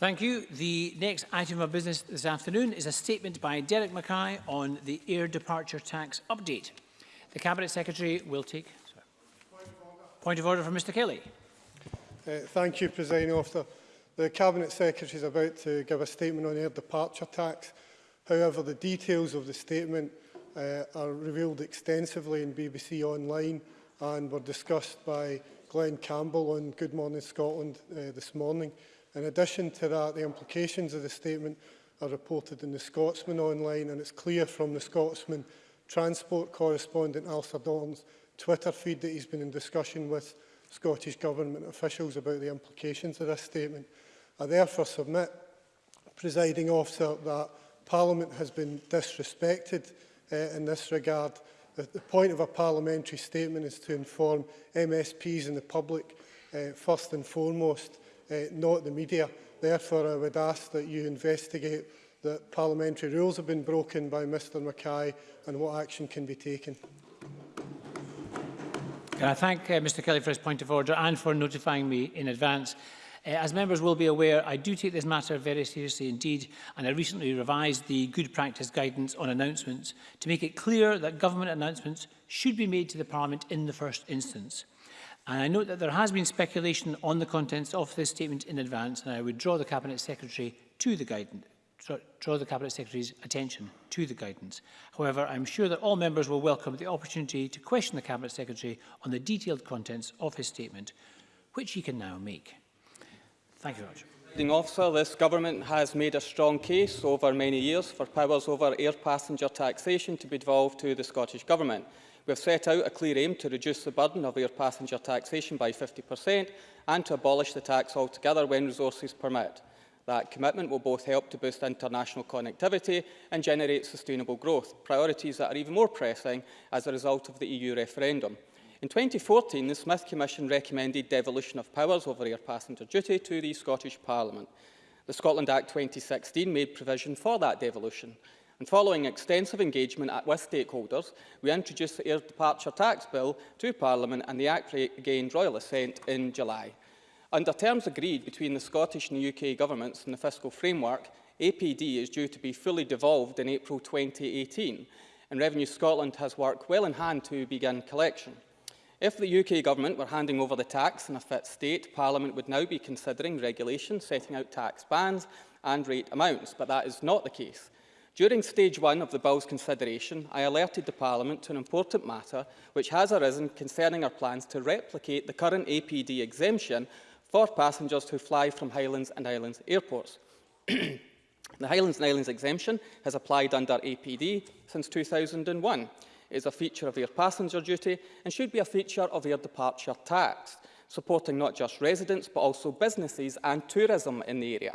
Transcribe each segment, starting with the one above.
Thank you. The next item of business this afternoon is a statement by Derek Mackay on the air departure tax update. The Cabinet Secretary will take... Sorry. Point of order from Mr Kelly. Uh, thank you, President Officer. The Cabinet Secretary is about to give a statement on air departure tax. However, the details of the statement uh, are revealed extensively in BBC Online and were discussed by Glenn Campbell on Good Morning Scotland uh, this morning. In addition to that, the implications of the statement are reported in the Scotsman online and it's clear from the Scotsman transport correspondent Alistair Dalton's Twitter feed that he's been in discussion with Scottish Government officials about the implications of this statement. I therefore submit, presiding officer, that Parliament has been disrespected uh, in this regard. The, the point of a parliamentary statement is to inform MSPs and the public uh, first and foremost uh, not the media. Therefore, I would ask that you investigate that parliamentary rules have been broken by Mr Mackay and what action can be taken. Can I thank uh, Mr Kelly for his point of order and for notifying me in advance. Uh, as members will be aware, I do take this matter very seriously indeed, and I recently revised the good practice guidance on announcements to make it clear that government announcements should be made to the Parliament in the first instance. And I note that there has been speculation on the contents of this statement in advance, and I would draw the Cabinet Secretary to the guidance draw the Cabinet Secretary's attention to the guidance. However, I'm sure that all members will welcome the opportunity to question the Cabinet Secretary on the detailed contents of his statement, which he can now make. Thank you very much. Officer, this government has made a strong case over many years for powers over air passenger taxation to be devolved to the Scottish Government. We have set out a clear aim to reduce the burden of air passenger taxation by 50% and to abolish the tax altogether when resources permit. That commitment will both help to boost international connectivity and generate sustainable growth, priorities that are even more pressing as a result of the EU referendum. In 2014, the Smith Commission recommended devolution of powers over air passenger duty to the Scottish Parliament. The Scotland Act 2016 made provision for that devolution. And following extensive engagement with stakeholders, we introduced the Air Departure Tax Bill to Parliament and the Act gained royal assent in July. Under terms agreed between the Scottish and UK governments in the fiscal framework, APD is due to be fully devolved in April 2018, and Revenue Scotland has worked well in hand to begin collection. If the UK government were handing over the tax in a fit state, Parliament would now be considering regulation setting out tax bans and rate amounts, but that is not the case. During stage one of the bill's consideration, I alerted the Parliament to an important matter which has arisen concerning our plans to replicate the current APD exemption for passengers who fly from Highlands and Islands airports. the Highlands and Islands exemption has applied under APD since 2001. It is a feature of air passenger duty and should be a feature of air departure tax, supporting not just residents but also businesses and tourism in the area.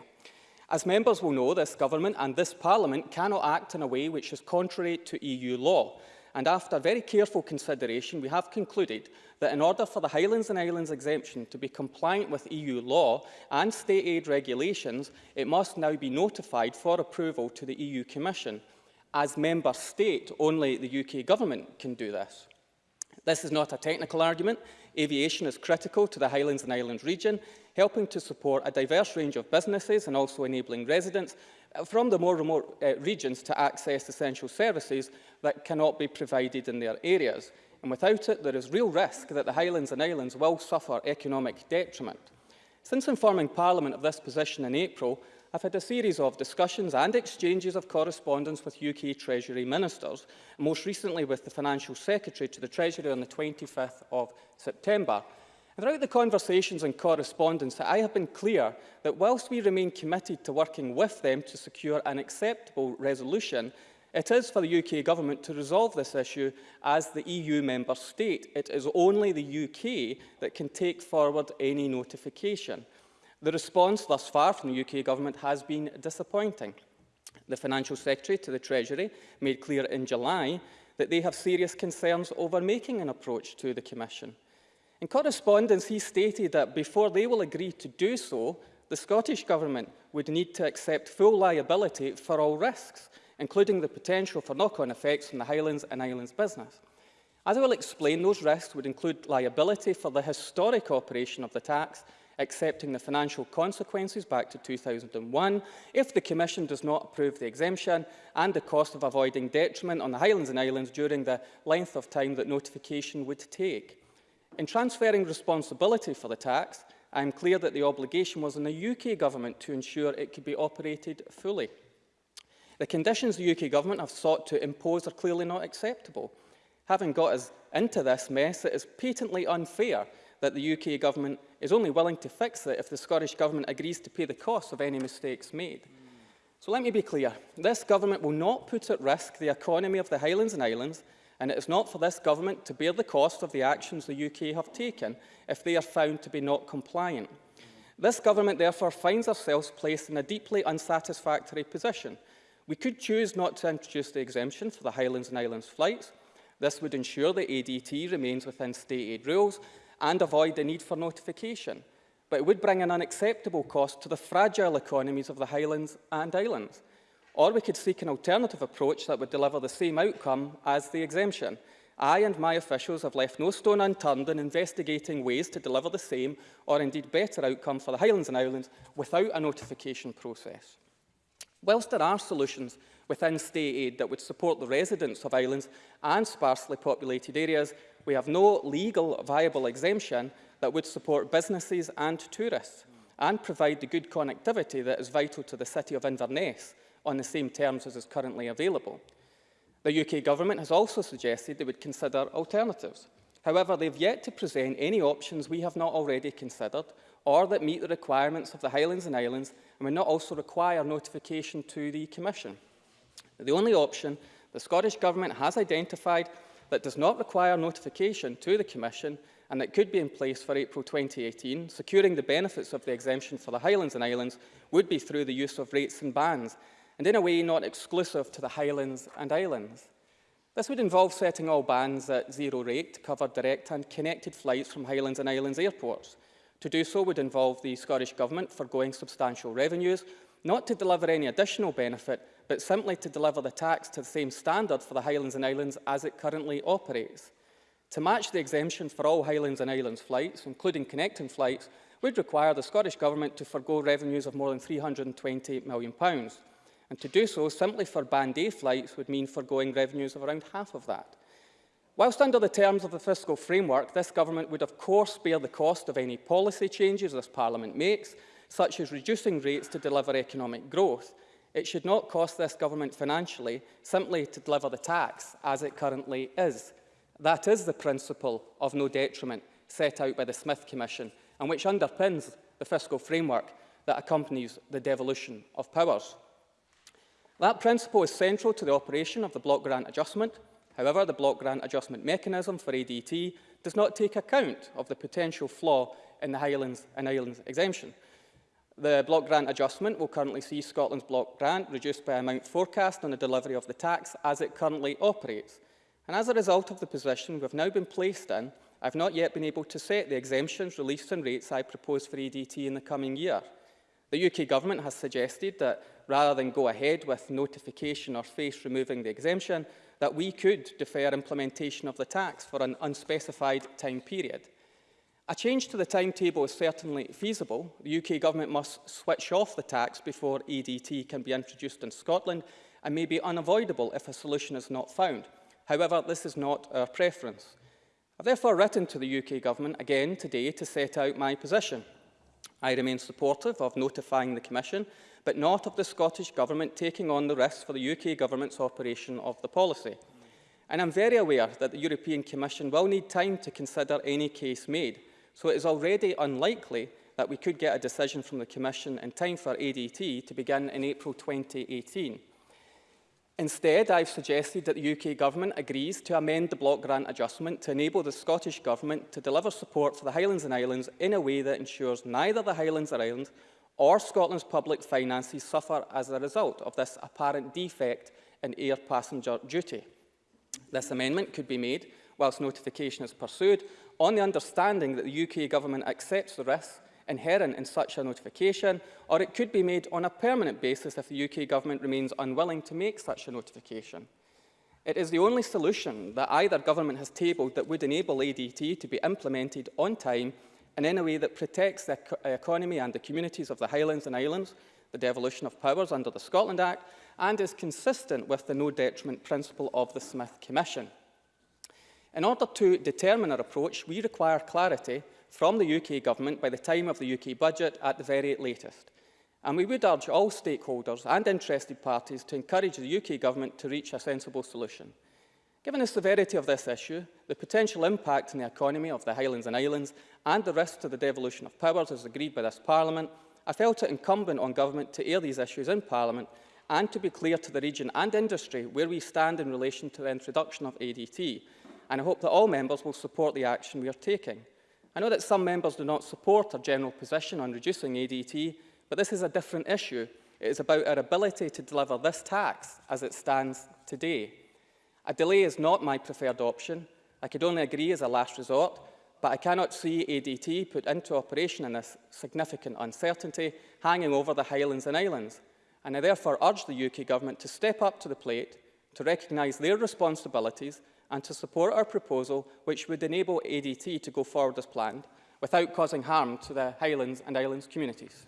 As members will know, this government and this parliament cannot act in a way which is contrary to EU law. And after very careful consideration, we have concluded that in order for the Highlands and Islands exemption to be compliant with EU law and state aid regulations, it must now be notified for approval to the EU Commission. As member state, only the UK government can do this. This is not a technical argument. Aviation is critical to the Highlands and Islands region, helping to support a diverse range of businesses and also enabling residents uh, from the more remote uh, regions to access essential services that cannot be provided in their areas. And without it, there is real risk that the Highlands and Islands will suffer economic detriment. Since informing Parliament of this position in April, I've had a series of discussions and exchanges of correspondence with UK Treasury ministers, most recently with the Financial Secretary to the Treasury on the 25th of September, Throughout the conversations and correspondence, I have been clear that whilst we remain committed to working with them to secure an acceptable resolution, it is for the UK Government to resolve this issue as the EU member state. It is only the UK that can take forward any notification. The response thus far from the UK Government has been disappointing. The Financial Secretary to the Treasury made clear in July that they have serious concerns over making an approach to the Commission. In correspondence, he stated that before they will agree to do so, the Scottish Government would need to accept full liability for all risks, including the potential for knock-on effects from the Highlands and Islands business. As I will explain, those risks would include liability for the historic operation of the tax, accepting the financial consequences back to 2001 if the Commission does not approve the exemption and the cost of avoiding detriment on the Highlands and Islands during the length of time that notification would take. In transferring responsibility for the tax, I am clear that the obligation was on the UK Government to ensure it could be operated fully. The conditions the UK Government have sought to impose are clearly not acceptable. Having got us into this mess, it is patently unfair that the UK Government is only willing to fix it if the Scottish Government agrees to pay the cost of any mistakes made. So let me be clear, this Government will not put at risk the economy of the Highlands and Islands and it is not for this Government to bear the cost of the actions the UK have taken if they are found to be not compliant. This Government therefore finds ourselves placed in a deeply unsatisfactory position. We could choose not to introduce the exemption for the Highlands and Islands flights. This would ensure that ADT remains within state aid rules and avoid the need for notification. But it would bring an unacceptable cost to the fragile economies of the Highlands and Islands. Or we could seek an alternative approach that would deliver the same outcome as the exemption. I and my officials have left no stone unturned in investigating ways to deliver the same or indeed better outcome for the Highlands and Islands without a notification process. Whilst there are solutions within state aid that would support the residents of islands and sparsely populated areas, we have no legal viable exemption that would support businesses and tourists and provide the good connectivity that is vital to the city of Inverness on the same terms as is currently available. The UK Government has also suggested they would consider alternatives. However, they've yet to present any options we have not already considered or that meet the requirements of the Highlands and Islands and would not also require notification to the Commission. The only option the Scottish Government has identified that does not require notification to the Commission and that could be in place for April 2018, securing the benefits of the exemption for the Highlands and Islands would be through the use of rates and bands, and in a way not exclusive to the Highlands and Islands. This would involve setting all bands at zero rate to cover direct and connected flights from Highlands and Islands airports. To do so would involve the Scottish Government forgoing substantial revenues, not to deliver any additional benefit, but simply to deliver the tax to the same standard for the Highlands and Islands as it currently operates. To match the exemption for all Highlands and Islands flights, including connecting flights, would require the Scottish Government to forgo revenues of more than £320 million. And to do so simply for Band A flights would mean forgoing revenues of around half of that. Whilst under the terms of the fiscal framework, this government would of course bear the cost of any policy changes this Parliament makes, such as reducing rates to deliver economic growth. It should not cost this government financially simply to deliver the tax as it currently is. That is the principle of no detriment set out by the Smith Commission and which underpins the fiscal framework that accompanies the devolution of powers. That principle is central to the operation of the block grant adjustment. However, the block grant adjustment mechanism for ADT does not take account of the potential flaw in the Highlands and Islands exemption. The block grant adjustment will currently see Scotland's block grant reduced by amount forecast on the delivery of the tax as it currently operates. And as a result of the position we've now been placed in, I've not yet been able to set the exemptions, release and rates I propose for ADT in the coming year. The UK Government has suggested that rather than go ahead with notification or face removing the exemption, that we could defer implementation of the tax for an unspecified time period. A change to the timetable is certainly feasible. The UK Government must switch off the tax before ADT can be introduced in Scotland and may be unavoidable if a solution is not found. However, this is not our preference. I've therefore written to the UK Government again today to set out my position. I remain supportive of notifying the Commission, but not of the Scottish Government taking on the risks for the UK Government's operation of the policy. And I'm very aware that the European Commission will need time to consider any case made, so it is already unlikely that we could get a decision from the Commission in time for ADT to begin in April 2018. Instead, I've suggested that the UK Government agrees to amend the block grant adjustment to enable the Scottish Government to deliver support for the Highlands and Islands in a way that ensures neither the Highlands or Islands or Scotland's public finances suffer as a result of this apparent defect in air passenger duty. This amendment could be made whilst notification is pursued on the understanding that the UK Government accepts the risks inherent in such a notification, or it could be made on a permanent basis if the UK Government remains unwilling to make such a notification. It is the only solution that either government has tabled that would enable ADT to be implemented on time and in a way that protects the eco uh, economy and the communities of the Highlands and Islands, the devolution of powers under the Scotland Act, and is consistent with the no detriment principle of the Smith Commission. In order to determine our approach, we require clarity from the UK Government by the time of the UK budget at the very latest. And we would urge all stakeholders and interested parties to encourage the UK Government to reach a sensible solution. Given the severity of this issue, the potential impact on the economy of the Highlands and Islands and the risk to the devolution of powers as agreed by this Parliament, I felt it incumbent on Government to air these issues in Parliament and to be clear to the region and industry where we stand in relation to the introduction of ADT. And I hope that all members will support the action we are taking. I know that some members do not support our general position on reducing ADT, but this is a different issue. It is about our ability to deliver this tax as it stands today. A delay is not my preferred option. I could only agree as a last resort, but I cannot see ADT put into operation in this significant uncertainty hanging over the Highlands and Islands and I therefore urge the UK Government to step up to the plate, to recognise their responsibilities and to support our proposal which would enable ADT to go forward as planned without causing harm to the Highlands and Islands communities.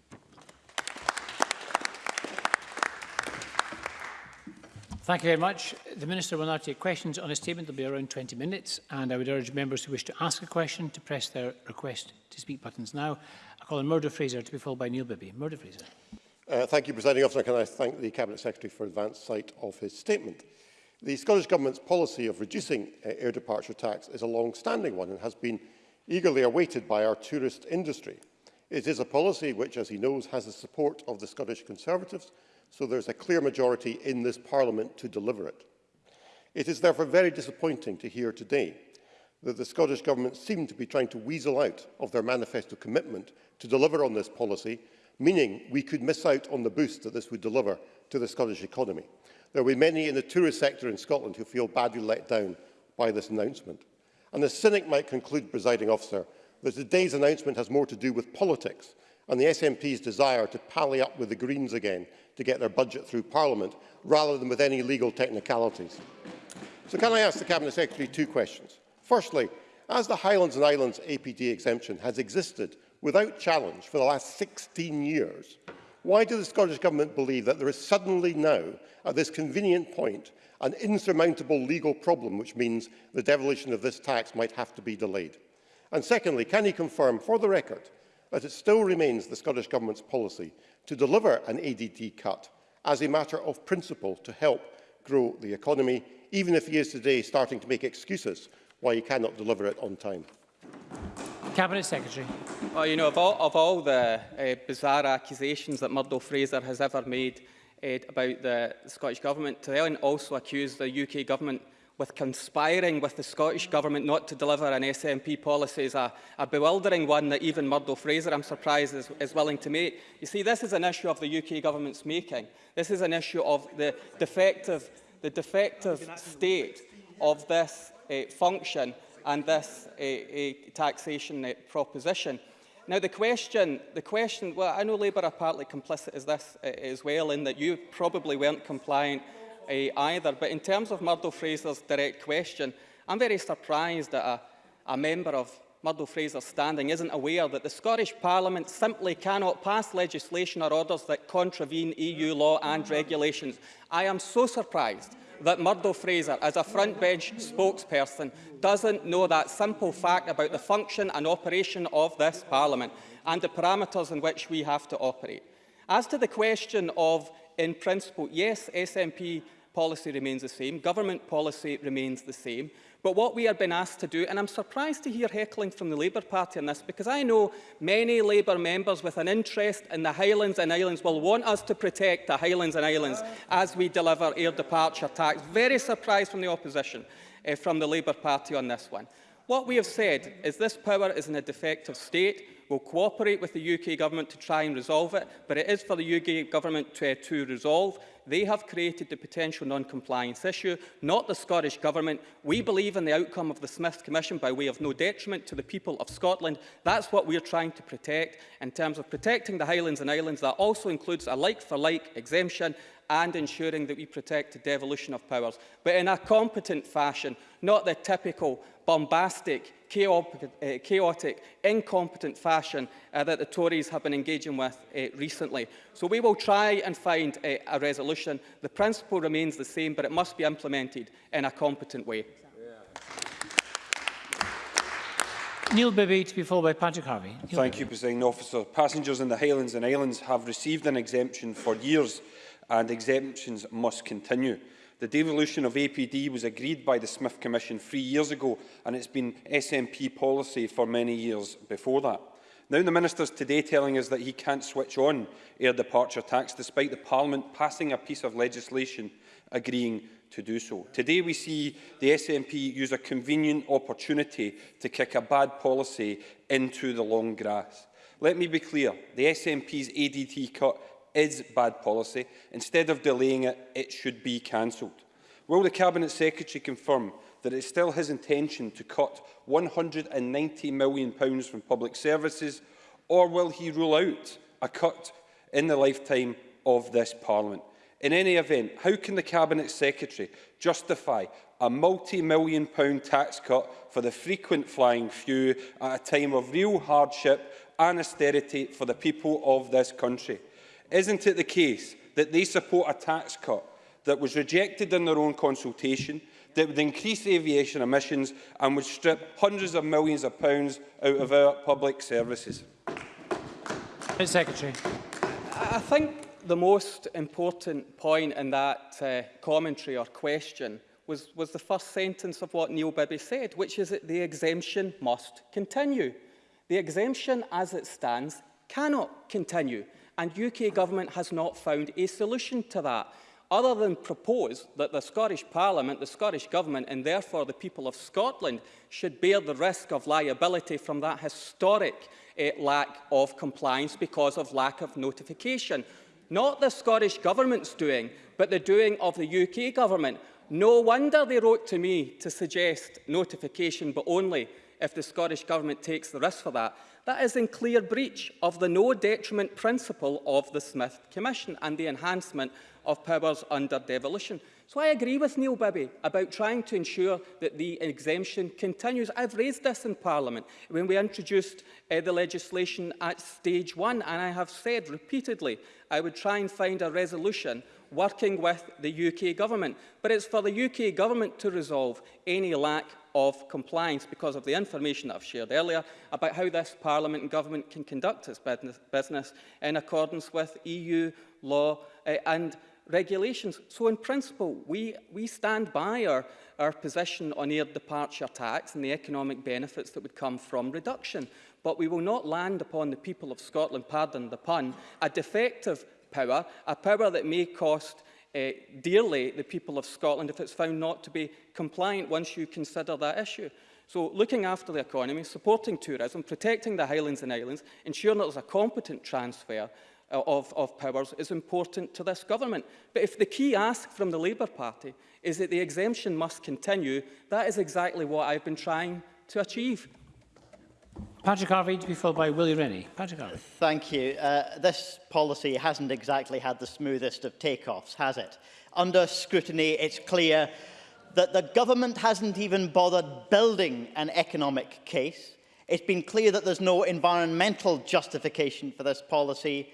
Thank you very much. The Minister will now take questions on a statement. There will be around 20 minutes and I would urge members who wish to ask a question to press their request to speak buttons now. I call on Murdo Fraser to be followed by Neil Bibby. Murdo Fraser. Uh, thank you, Presiding Officer. Can I thank the Cabinet Secretary for advance sight of his statement. The Scottish Government's policy of reducing uh, air departure tax is a long-standing one and has been eagerly awaited by our tourist industry. It is a policy which, as he knows, has the support of the Scottish Conservatives, so there's a clear majority in this Parliament to deliver it. It is therefore very disappointing to hear today that the Scottish Government seem to be trying to weasel out of their manifesto commitment to deliver on this policy, meaning we could miss out on the boost that this would deliver to the Scottish economy. There will be many in the tourist sector in Scotland who feel badly let down by this announcement. And the cynic might conclude, presiding officer, that today's announcement has more to do with politics and the SNP's desire to pally up with the Greens again to get their budget through Parliament, rather than with any legal technicalities. So can I ask the Cabinet Secretary two questions? Firstly, as the Highlands and Islands APD exemption has existed without challenge for the last 16 years, Why does the Scottish Government believe that there is suddenly now, at this convenient point, an insurmountable legal problem, which means the devolution of this tax might have to be delayed? And secondly, can he confirm, for the record, that it still remains the Scottish Government's policy to deliver an ADT cut as a matter of principle to help grow the economy, even if he is today starting to make excuses why he cannot deliver it on time? Cabinet Secretary. Well, you know, of all, of all the uh, bizarre accusations that Murdo Fraser has ever made uh, about the Scottish Government, to also accuse the UK Government with conspiring with the Scottish Government not to deliver an SNP policy is a, a bewildering one that even Murdo Fraser, I'm surprised, is, is willing to make. You see, this is an issue of the UK Government's making. This is an issue of the defective, the defective state of this uh, function and this uh, taxation uh, proposition. Now, the question, the question, well, I know Labour are partly complicit as this uh, as well, in that you probably weren't compliant uh, either. But in terms of Murdo Fraser's direct question, I'm very surprised that a, a member of Murdo Fraser's standing isn't aware that the Scottish Parliament simply cannot pass legislation or orders that contravene EU law and regulations. I am so surprised that Murdo Fraser, as a front bench spokesperson, doesn't know that simple fact about the function and operation of this Parliament and the parameters in which we have to operate. As to the question of, in principle, yes, SNP policy remains the same, government policy remains the same, But what we have been asked to do, and I'm surprised to hear heckling from the Labour Party on this, because I know many Labour members with an interest in the Highlands and Islands will want us to protect the Highlands and Islands as we deliver air departure tax. Very surprised from the opposition, uh, from the Labour Party on this one. What we have said is this power is in a defective state. We'll cooperate with the UK Government to try and resolve it, but it is for the UK Government to, uh, to resolve. They have created the potential non-compliance issue, not the Scottish Government. We believe in the outcome of the Smith Commission by way of no detriment to the people of Scotland. That's what we're trying to protect. In terms of protecting the Highlands and Islands, that also includes a like-for-like -like exemption and ensuring that we protect the devolution of powers, but in a competent fashion, not the typical bombastic, chaotic, uh, incompetent fashion uh, that the Tories have been engaging with uh, recently. So we will try and find uh, a resolution. The principle remains the same, but it must be implemented in a competent way. Neil Bibby to be followed by Patrick Harvie. Neil Thank Bibby. you, President Officer. Passengers in the Highlands and Islands have received an exemption for years and exemptions must continue. The devolution of APD was agreed by the Smith Commission three years ago and it's been SNP policy for many years before that. Now the Minister's today telling us that he can't switch on air departure tax despite the Parliament passing a piece of legislation agreeing to do so. Today we see the SNP use a convenient opportunity to kick a bad policy into the long grass. Let me be clear, the SNP's ADT cut is bad policy. Instead of delaying it, it should be cancelled. Will the Cabinet Secretary confirm that it is still his intention to cut £190 million from public services, or will he rule out a cut in the lifetime of this Parliament? In any event, how can the Cabinet Secretary justify a multi-million pound tax cut for the frequent flying few at a time of real hardship and austerity for the people of this country? Isn't it the case that they support a tax cut that was rejected in their own consultation, that would increase aviation emissions and would strip hundreds of millions of pounds out of our public services? Mr Secretary. I think the most important point in that uh, commentary or question was, was the first sentence of what Neil Bibby said, which is that the exemption must continue. The exemption as it stands cannot continue. And UK government has not found a solution to that, other than propose that the Scottish Parliament, the Scottish Government, and therefore the people of Scotland should bear the risk of liability from that historic uh, lack of compliance because of lack of notification. Not the Scottish Government's doing, but the doing of the UK Government. No wonder they wrote to me to suggest notification, but only if the Scottish Government takes the risk for that. That is in clear breach of the no detriment principle of the Smith Commission and the enhancement of powers under devolution. So I agree with Neil Bibby about trying to ensure that the exemption continues. I've raised this in Parliament when we introduced uh, the legislation at stage one, and I have said repeatedly I would try and find a resolution working with the UK government. But it's for the UK government to resolve any lack of compliance because of the information that I've shared earlier about how this Parliament and government can conduct its business in accordance with EU law uh, and regulations. So in principle, we, we stand by our, our position on air departure tax and the economic benefits that would come from reduction. But we will not land upon the people of Scotland, pardon the pun, a defective power, a power that may cost uh, dearly the people of Scotland if it's found not to be compliant once you consider that issue. So looking after the economy, supporting tourism, protecting the Highlands and Islands, ensuring that there's a competent transfer uh, of, of powers is important to this government. But if the key ask from the Labour Party is that the exemption must continue, that is exactly what I've been trying to achieve. Patrick Harvey to be followed by Willie Rennie. Patrick Harvey. Thank you. Uh, this policy hasn't exactly had the smoothest of takeoffs, has it? Under scrutiny, it's clear that the government hasn't even bothered building an economic case. It's been clear that there's no environmental justification for this policy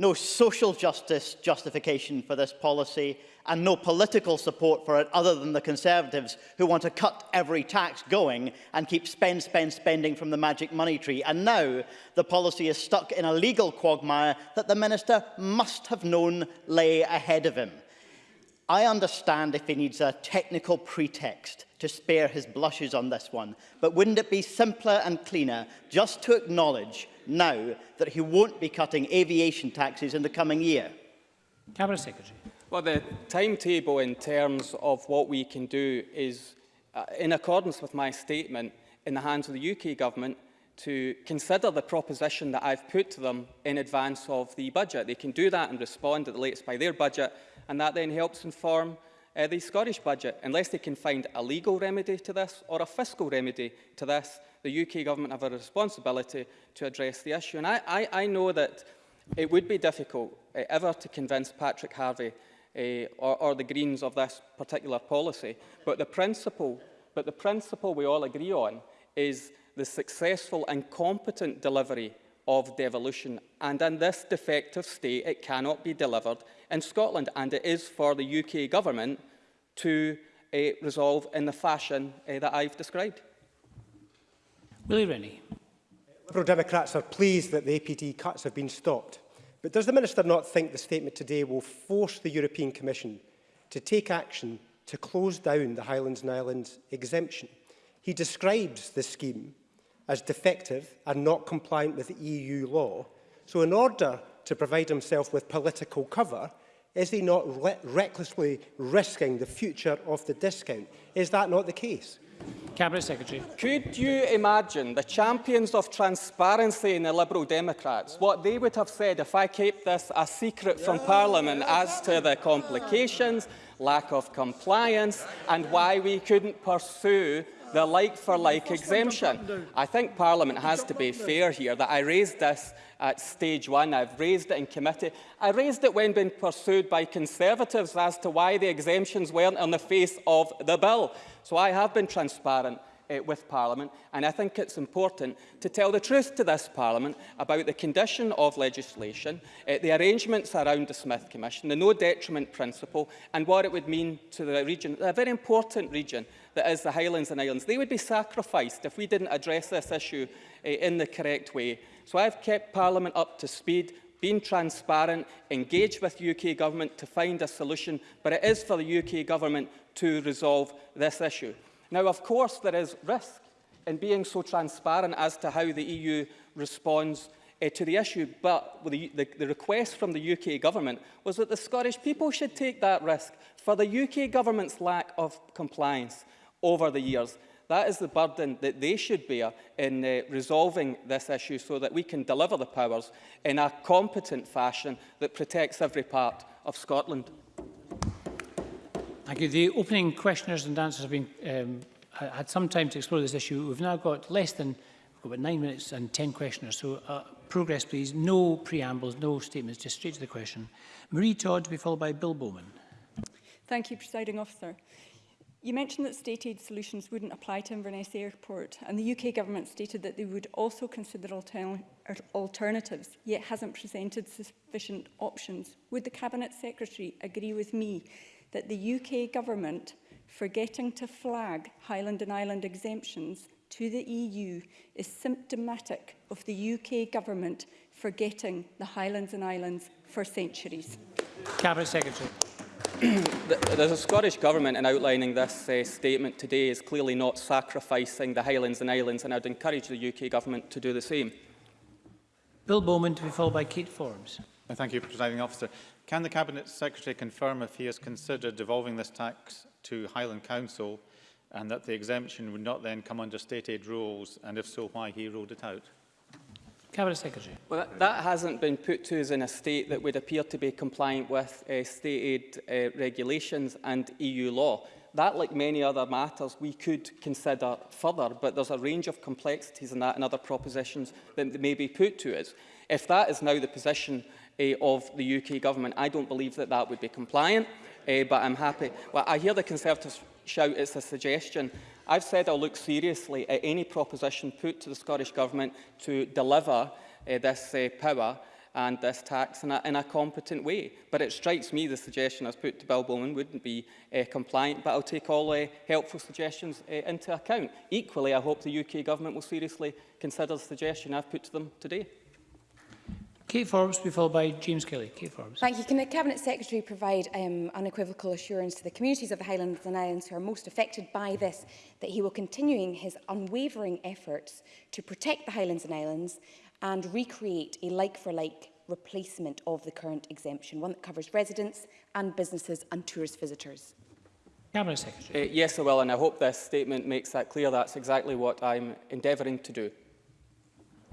no social justice justification for this policy, and no political support for it other than the Conservatives who want to cut every tax going and keep spend, spend, spending from the magic money tree. And now the policy is stuck in a legal quagmire that the Minister must have known lay ahead of him. I understand if he needs a technical pretext to spare his blushes on this one, but wouldn't it be simpler and cleaner just to acknowledge now that he won't be cutting aviation taxes in the coming year? Cabinet Secretary. Well, the timetable in terms of what we can do is, uh, in accordance with my statement, in the hands of the UK Government to consider the proposition that I've put to them in advance of the budget. They can do that and respond at the latest by their budget, and that then helps inform uh, the Scottish budget. Unless they can find a legal remedy to this or a fiscal remedy to this, the UK Government have a responsibility to address the issue. And I, I, I know that it would be difficult uh, ever to convince Patrick Harvie uh, or, or the Greens of this particular policy. But the principle, but the principle we all agree on is the successful and competent delivery of devolution. And in this defective state, it cannot be delivered in Scotland. And it is for the UK government to uh, resolve in the fashion uh, that I've described. Willie Rennie. Liberal Democrats are pleased that the APD cuts have been stopped. But does the Minister not think the statement today will force the European Commission to take action to close down the Highlands and Islands exemption? He describes the scheme as defective and not compliant with EU law. So in order to provide himself with political cover, is he not re recklessly risking the future of the discount? Is that not the case? Cabinet Secretary. Could you imagine the champions of transparency in the Liberal Democrats, what they would have said if I kept this a secret from Parliament as to the complications, lack of compliance and why we couldn't pursue the like-for-like -like exemption. I think Parliament has to be fair here that I raised this at stage one. I've raised it in committee. I raised it when being pursued by Conservatives as to why the exemptions weren't on the face of the bill. So I have been transparent uh, with Parliament and I think it's important to tell the truth to this Parliament about the condition of legislation, uh, the arrangements around the Smith Commission, the no detriment principle and what it would mean to the region, a very important region that is the Highlands and Islands. They would be sacrificed if we didn't address this issue uh, in the correct way. So I've kept Parliament up to speed, been transparent, engaged with UK Government to find a solution, but it is for the UK Government to resolve this issue. Now, of course, there is risk in being so transparent as to how the EU responds uh, to the issue, but the, the, the request from the UK government was that the Scottish people should take that risk for the UK government's lack of compliance. Over the years. That is the burden that they should bear in uh, resolving this issue so that we can deliver the powers in a competent fashion that protects every part of Scotland. Thank you. The opening questioners and answers have been um, had some time to explore this issue. We've now got less than we've got about nine minutes and ten questioners. So uh, progress, please. No preambles, no statements, just straight to the question. Maree Todd to be followed by Bill Bowman. Thank you, Presiding Officer. You mentioned that state aid solutions wouldn't apply to Inverness Airport, and the UK government stated that they would also consider alter alternatives, yet hasn't presented sufficient options. Would the Cabinet Secretary agree with me that the UK government, forgetting to flag Highland and Island exemptions to the EU, is symptomatic of the UK government forgetting the Highlands and Islands for centuries? Cabinet Secretary. The, Scottish Government in outlining this uh, statement today is clearly not sacrificing the Highlands and Islands and I would encourage the UK Government to do the same. Bill Bowman to be followed by Kate Forbes. Uh, thank you, Presiding Officer. Can the Cabinet Secretary confirm if he has considered devolving this tax to Highland Council and that the exemption would not then come under state aid rules and if so, why he ruled it out? Cabinet Secretary. Well, that, hasn't been put to us in a state that would appear to be compliant with uh, state aid uh, regulations and EU law. That, like many other matters, we could consider further, but there's a range of complexities in that and other propositions that may be put to us. If that is now the position uh, of the UK government, I don't believe that that would be compliant, uh, but I'm happy. Well, I hear the Conservatives shout it's a suggestion. I've said I'll look seriously at any proposition put to the Scottish Government to deliver uh, this uh, power and this tax in a, in a competent way. But it strikes me the suggestion as put to Bill Bowman wouldn't be uh, compliant, but I'll take all uh, helpful suggestions uh, into account. Equally, I hope the UK Government will seriously consider the suggestion I've put to them today. Kate Forbes be followed by James Kelly. Kate Forbes. Thank you. Can the Cabinet Secretary provide um, unequivocal assurance to the communities of the Highlands and Islands who are most affected by this that he will continuing his unwavering efforts to protect the Highlands and Islands and recreate a like-for-like -like replacement of the current exemption, one that covers residents and businesses and tourist visitors? Cabinet Secretary. Uh, yes, I will, and I hope this statement makes that clear. That's exactly what I'm endeavouring to do.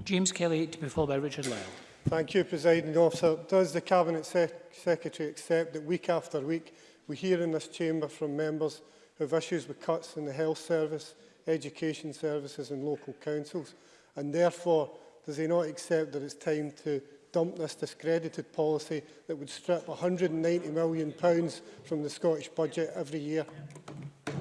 James Kelly to be followed by Richard Lyle. Thank you, Presiding Officer. Does the Cabinet Sec Secretary accept that week after week we hear in this chamber from members who have issues with cuts in the health service, education services and local councils? And therefore, does he not accept that it's time to dump this discredited policy that would strip £190 million from the Scottish budget every year?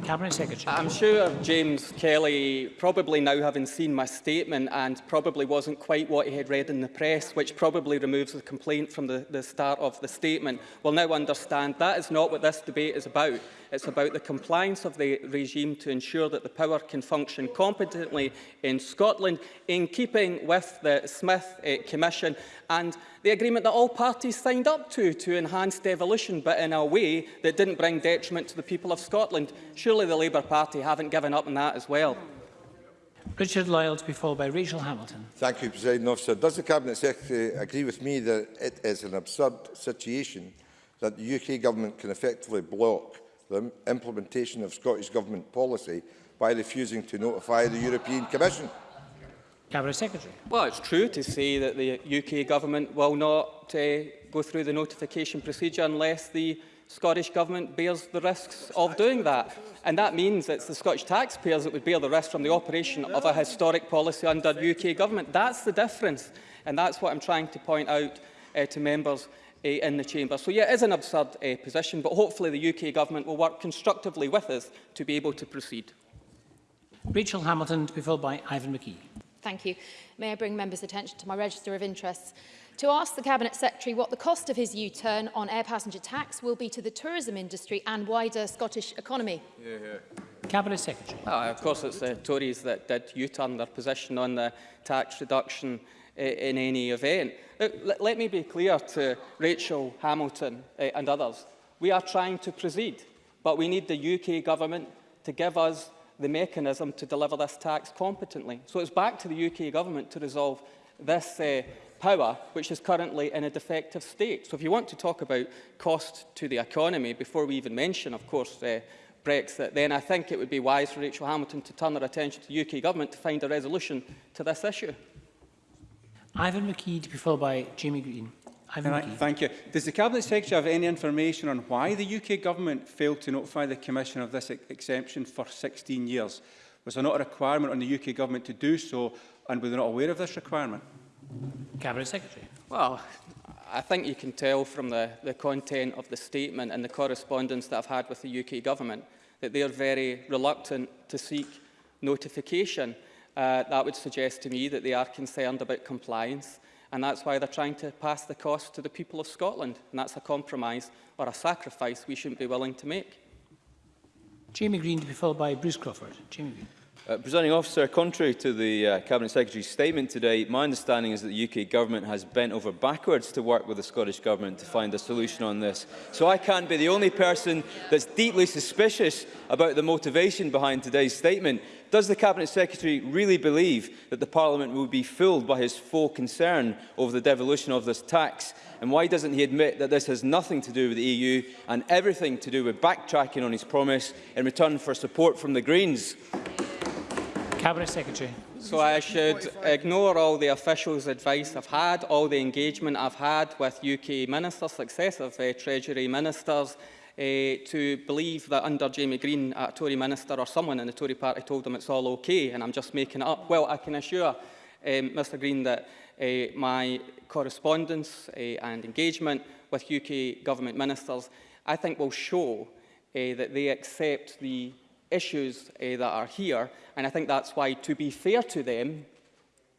Cabinet Secretary. I'm sure James Kelly, probably now having seen my statement and probably wasn't quite what he had read in the press, which probably removes the complaint from the, the start of the statement, will now understand that is not what this debate is about. It's about the compliance of the regime to ensure that the power can function competently in Scotland in keeping with the Smith uh, Commission and the agreement that all parties signed up to to enhance devolution, but in a way that didn't bring detriment to the people of Scotland. Surely the Labour Party haven't given up on that as well. Richard Lyle to be followed by Rachel Hamilton. Thank you, President Officer. Does the Cabinet Secretary agree with me that it is an absurd situation that the UK Government can effectively block the implementation of Scottish Government policy by refusing to notify the European Commission? Cabinet Secretary. Well, it's true to say that the UK Government will not uh, go through the notification procedure unless the Scottish Government bears the risks of doing that. And that means it's the Scottish taxpayers that would bear the risk from the operation of a historic policy under UK Government. That's the difference. And that's what I'm trying to point out uh, to members uh, in the chamber. So yeah, it is an absurd uh, position, but hopefully the UK government will work constructively with us to be able to proceed. Rachel Hamilton to be followed by Ivan McKee. Thank you. May I bring members' attention to my register of interests. To ask the Cabinet Secretary what the cost of his U-turn on air passenger tax will be to the tourism industry and wider Scottish economy. Yeah, yeah. Cabinet Secretary. Oh, of course, it's the Tories that did U-turn their position on the tax reduction in any event. Let, let me be clear to Rachel Hamilton uh, and others. We are trying to proceed, but we need the UK government to give us the mechanism to deliver this tax competently. So it's back to the UK government to resolve this uh, power, which is currently in a defective state. So if you want to talk about cost to the economy, before we even mention, of course, uh, Brexit, then I think it would be wise for Rachel Hamilton to turn her attention to the UK government to find a resolution to this issue. Ivan McKee to be followed by Jamie Greene. Ivan Right, McKee. thank you. Does the Cabinet Secretary have any information on why the UK Government failed to notify the Commission of this ex exemption for 16 years? Was there not a requirement on the UK Government to do so, and were they not aware of this requirement? Cabinet Secretary. Well, I think you can tell from the, the content of the statement and the correspondence that I've had with the UK Government that they're very reluctant to seek notification. Uh, that would suggest to me that they are concerned about compliance and that's why they're trying to pass the cost to the people of Scotland. And that's a compromise or a sacrifice we shouldn't be willing to make. Jamie Greene to be followed by Bruce Crawford. Jamie Greene. Uh, Presiding officer, contrary to the uh, Cabinet Secretary's statement today, my understanding is that the UK Government has bent over backwards to work with the Scottish Government to find a solution on this. So I can't be the only person that's deeply suspicious about the motivation behind today's statement. Does the Cabinet Secretary really believe that the Parliament will be fooled by his full concern over the devolution of this tax? And why doesn't he admit that this has nothing to do with the EU and everything to do with backtracking on his promise in return for support from the Greens? Cabinet Secretary. So I should ignore all the officials' advice I've had, all the engagement I've had with UK ministers, successive uh, Treasury ministers, uh, to believe that under Jamie Greene, a Tory minister or someone in the Tory party told them it's all okay and I'm just making it up. Well, I can assure um, Mr Greene that uh, my correspondence uh, and engagement with UK government ministers, I think will show uh, that they accept the issues uh, that are here. And I think that's why, to be fair to them,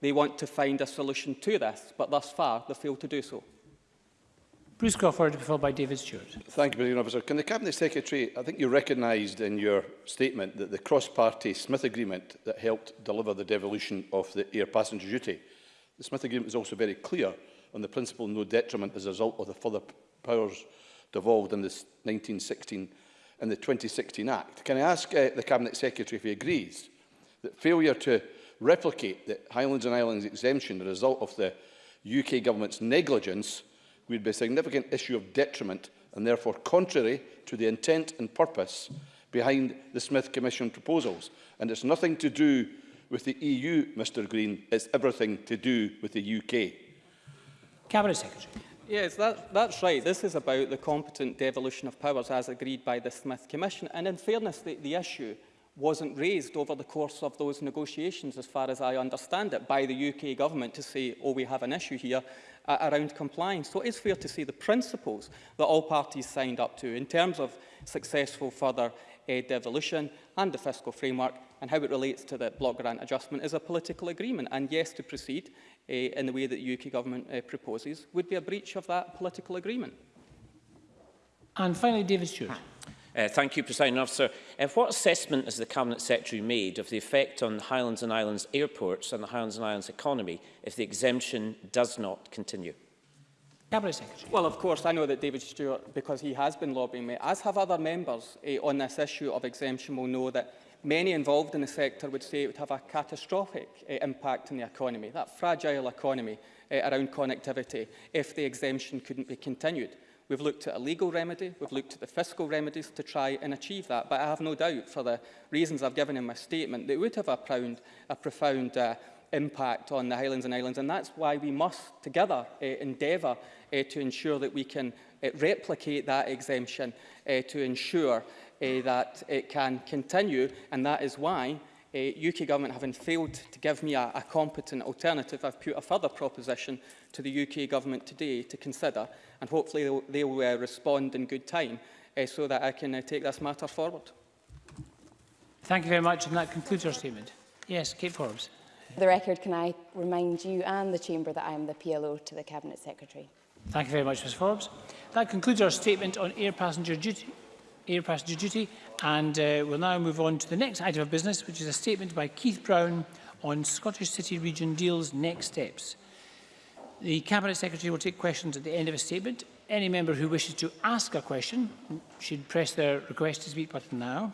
they want to find a solution to this. But thus far, they failed to do so. Bruce Crawford, followed by David Stewart. Thank you, President Officer. Can the Cabinet Secretary, I think you recognised in your statement that the cross-party Smith Agreement that helped deliver the devolution of the air passenger duty, the Smith Agreement was also very clear on the principle no detriment as a result of the further powers devolved in the 1916 and the 2016 Act. Can I ask uh, the Cabinet Secretary if he agrees that failure to replicate the Highlands and Islands exemption, the result of the UK government's negligence would be a significant issue of detriment and therefore contrary to the intent and purpose behind the Smith Commission proposals. And it's nothing to do with the EU, Mr Greene, it's everything to do with the UK. Cabinet Secretary. Yes, that, that's right. This is about the competent devolution of powers as agreed by the Smith Commission. And in fairness, the, the issue wasn't raised over the course of those negotiations, as far as I understand it, by the UK government to say, oh, we have an issue here uh, around compliance. So it is fair to say the principles that all parties signed up to in terms of successful further uh, devolution and the fiscal framework and how it relates to the block grant adjustment is a political agreement. And yes, to proceed uh, in the way that the UK government uh, proposes would be a breach of that political agreement. And finally, David Stewart. Uh, thank you, Presiding Officer. Uh, what assessment has the Cabinet Secretary made of the effect on the Highlands and Islands airports and the Highlands and Islands economy if the exemption does not continue? Cabinet Secretary. Well, of course, I know that David Stewart, because he has been lobbying me, as have other members eh, on this issue of exemption, will know that many involved in the sector would say it would have a catastrophic eh, impact on the economy, that fragile economy eh, around connectivity, if the exemption couldn't be continued. We've looked at a legal remedy, we've looked at the fiscal remedies to try and achieve that, but I have no doubt, for the reasons I've given in my statement, that it would have a profound, a profound uh, impact on the Highlands and Islands, and that's why we must together uh, endeavour uh, to ensure that we can uh, replicate that exemption uh, to ensure uh, that it can continue, and that is why uh, UK Government, having failed to give me a, a competent alternative, I've put a further proposition to the UK Government today to consider, and hopefully they'll, they'll uh, respond in good time uh, so that I can uh, take this matter forward. Thank you very much, and that concludes our statement. Yes, Kate Forbes. For the record, can I remind you and the Chamber that I am the PLO to the Cabinet Secretary? Thank you very much, Ms Forbes. That concludes our statement on air passenger duty, air passenger duty. And uh, we'll now move on to the next item of business, which is a statement by Keith Brown on Scottish City Region Deal's next steps. The Cabinet Secretary will take questions at the end of a statement. Any member who wishes to ask a question should press their request to speak button now.